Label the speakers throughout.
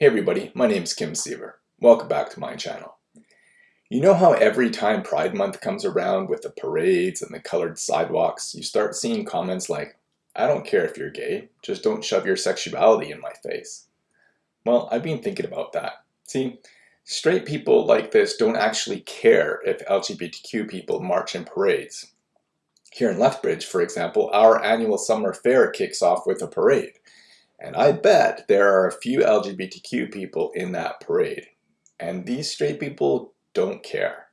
Speaker 1: Hey everybody, my name is Kim Siever. Welcome back to my channel. You know how every time Pride Month comes around with the parades and the colored sidewalks, you start seeing comments like, I don't care if you're gay, just don't shove your sexuality in my face. Well, I've been thinking about that. See, straight people like this don't actually care if LGBTQ people march in parades. Here in Lethbridge, for example, our annual summer fair kicks off with a parade. And I bet there are a few LGBTQ people in that parade. And these straight people don't care.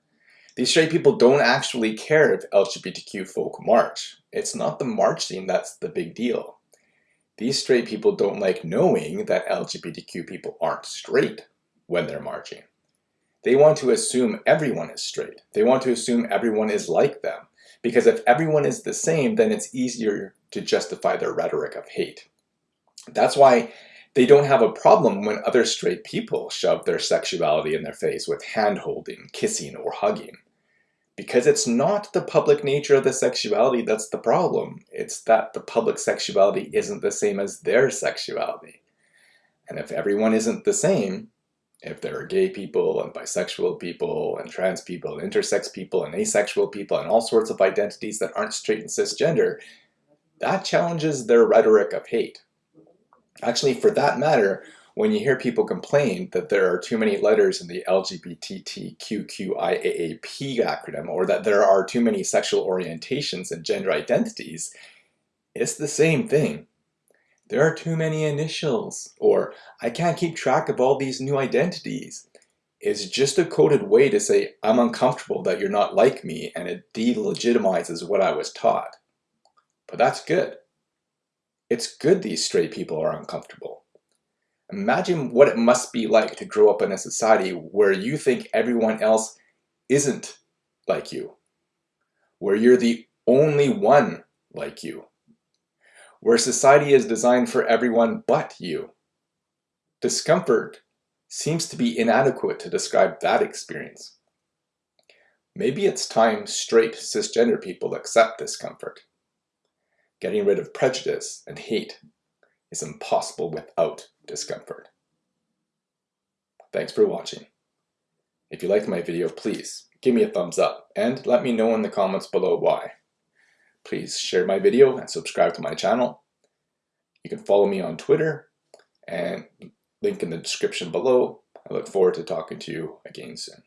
Speaker 1: These straight people don't actually care if LGBTQ folk march. It's not the marching that's the big deal. These straight people don't like knowing that LGBTQ people aren't straight when they're marching. They want to assume everyone is straight. They want to assume everyone is like them. Because if everyone is the same, then it's easier to justify their rhetoric of hate. That's why they don't have a problem when other straight people shove their sexuality in their face with hand-holding, kissing, or hugging. Because it's not the public nature of the sexuality that's the problem. It's that the public sexuality isn't the same as their sexuality. And if everyone isn't the same, if there are gay people and bisexual people and trans people and intersex people and asexual people and all sorts of identities that aren't straight and cisgender, that challenges their rhetoric of hate. Actually, for that matter, when you hear people complain that there are too many letters in the LGBTQQIAAP acronym or that there are too many sexual orientations and gender identities, it's the same thing. There are too many initials, or I can't keep track of all these new identities. It's just a coded way to say I'm uncomfortable that you're not like me and it delegitimizes what I was taught. But that's good. It's good these straight people are uncomfortable. Imagine what it must be like to grow up in a society where you think everyone else isn't like you, where you're the only one like you, where society is designed for everyone but you. Discomfort seems to be inadequate to describe that experience. Maybe it's time straight cisgender people accept discomfort. Getting rid of prejudice and hate is impossible without discomfort. Thanks for watching. If you liked my video, please give me a thumbs up and let me know in the comments below why. Please share my video and subscribe to my channel. You can follow me on Twitter and link in the description below. I look forward to talking to you again soon.